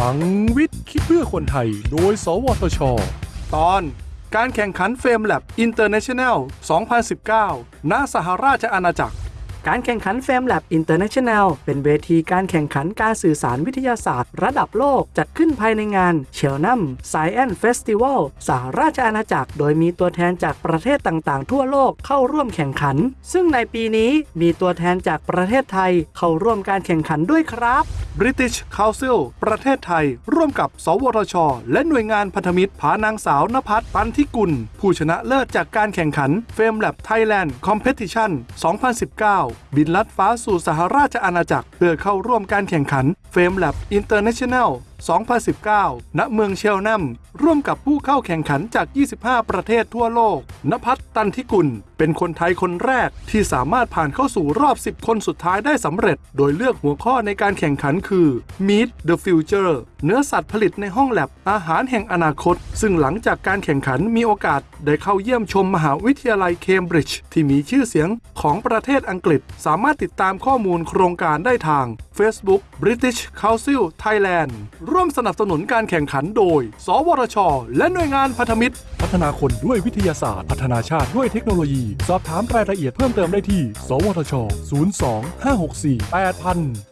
พลังวิทย์คิดเพื่อคนไทย โดย สวทช ตอน การแข่งขัน FameLab International 2019 ณ สหราชอาณาจักร การแข่งขัน f a m Lab International เป็นเวทีการแข่งขันการสื่อสารวิทยาศาสตร์ ระดับโลกจัดขึ้นภายในงาน c h e l n a m Science Festival สหราชอาณาจักร โดยมีตัวแทนจากประเทศต่างๆ ทั่วโลกเข้าร่วมแข่งขัน ซึ่งในปีนี้มีตัวแทนจากประเทศไทยเข้าร่วมการแข่งขันด้วยครับ British Council ประเทศไทย ร่วมกับ สวทช และหน่วยงานพันธมิตรพานางสาวนภัสปันทิกุล ผู้ชนะเลิศจากการแข่งขัน f a m Lab Thailand Competition 2019 บินลัดฟ้าสู่สหราชอาณาจักร เพื่อเข้าร่วมการแข่งขัน f a m Lab International 2019 ณ เมืองเชลนัม ร่วมกับผู้เข้าแข่งขันจาก 25 ประเทศทั่วโลก นภัสตันทิกุล เป็นคนไทยคนแรกที่สามารถผ่านเข้าสู่รอบ 10 คนสุดท้ายได้สำเร็จ โดยเลือกหัวข้อในการแข่งขันคือ Meet the Future เนื้อสัตว์ผลิตในห้องแลบอาหารแห่งอนาคต ซึ่งหลังจากการแข่งขันมีโอกาส ได้เข้าเยี่ยมชมมหาวิทยาลัยเคมบริดจ์ที่มีชื่อเสียงของประเทศอังกฤษ สามารถติดตามข้อมูลโครงการได้ทาง Facebook British Council Thailand ร่วมสนับสนุนการแข่งขันโดย สวทช และหน่วยงานพันธมิตร พัฒนาคนด้วยวิทยาศาสตร์ พัฒนาชาติด้วยเทคโนโลยี สอบถามรายละเอียดเพิ่มเติมได้ที่ สวทช 02 564 8000